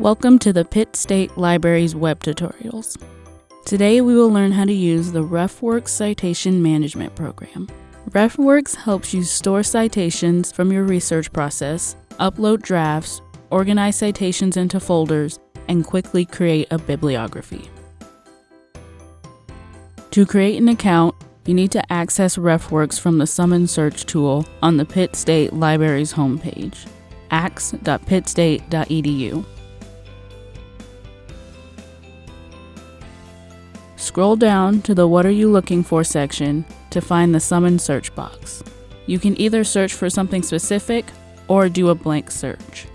Welcome to the Pitt State Library's web tutorials. Today we will learn how to use the RefWorks Citation Management Program. RefWorks helps you store citations from your research process, upload drafts, organize citations into folders, and quickly create a bibliography. To create an account, you need to access RefWorks from the Summon Search tool on the Pitt State Library's homepage, axe.pittstate.edu. Scroll down to the What Are You Looking For section to find the Summon search box. You can either search for something specific or do a blank search.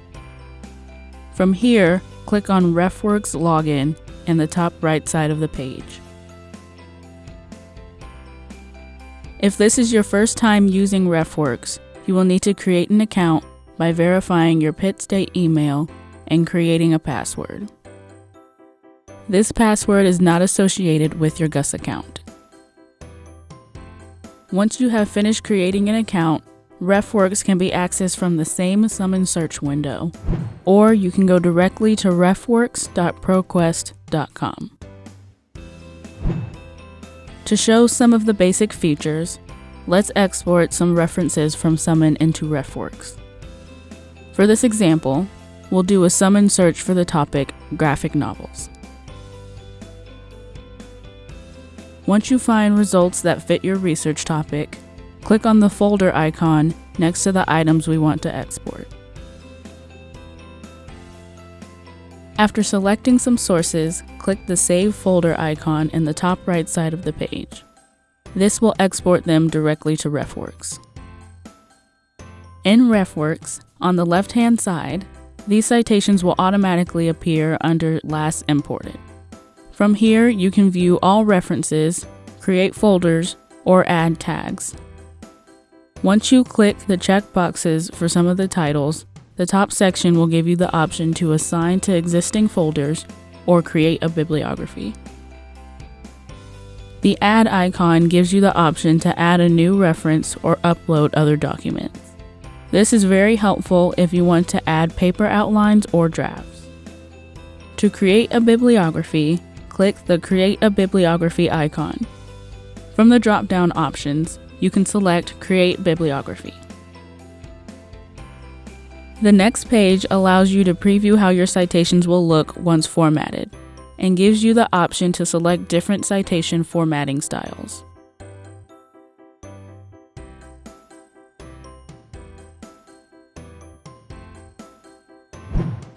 From here, click on RefWorks Login in the top right side of the page. If this is your first time using RefWorks, you will need to create an account by verifying your Pitt State email and creating a password. This password is not associated with your GUS account. Once you have finished creating an account, RefWorks can be accessed from the same Summon search window, or you can go directly to refworks.proquest.com. To show some of the basic features, let's export some references from Summon into RefWorks. For this example, we'll do a Summon search for the topic graphic novels. Once you find results that fit your research topic, click on the folder icon next to the items we want to export. After selecting some sources, click the Save Folder icon in the top right side of the page. This will export them directly to RefWorks. In RefWorks, on the left-hand side, these citations will automatically appear under Last Imported. From here, you can view all references, create folders, or add tags. Once you click the checkboxes for some of the titles, the top section will give you the option to assign to existing folders or create a bibliography. The Add icon gives you the option to add a new reference or upload other documents. This is very helpful if you want to add paper outlines or drafts. To create a bibliography, click the Create a Bibliography icon. From the drop-down options, you can select Create Bibliography. The next page allows you to preview how your citations will look once formatted, and gives you the option to select different citation formatting styles.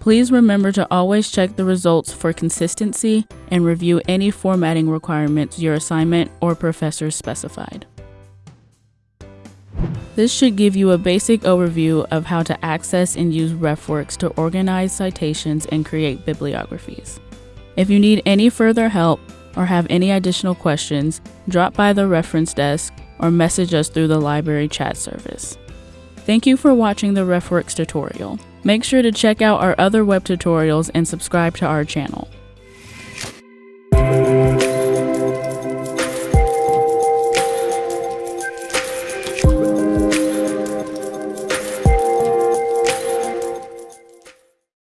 Please remember to always check the results for consistency and review any formatting requirements your assignment or professor specified. This should give you a basic overview of how to access and use RefWorks to organize citations and create bibliographies. If you need any further help or have any additional questions, drop by the reference desk or message us through the library chat service. Thank you for watching the RefWorks tutorial. Make sure to check out our other web tutorials and subscribe to our channel.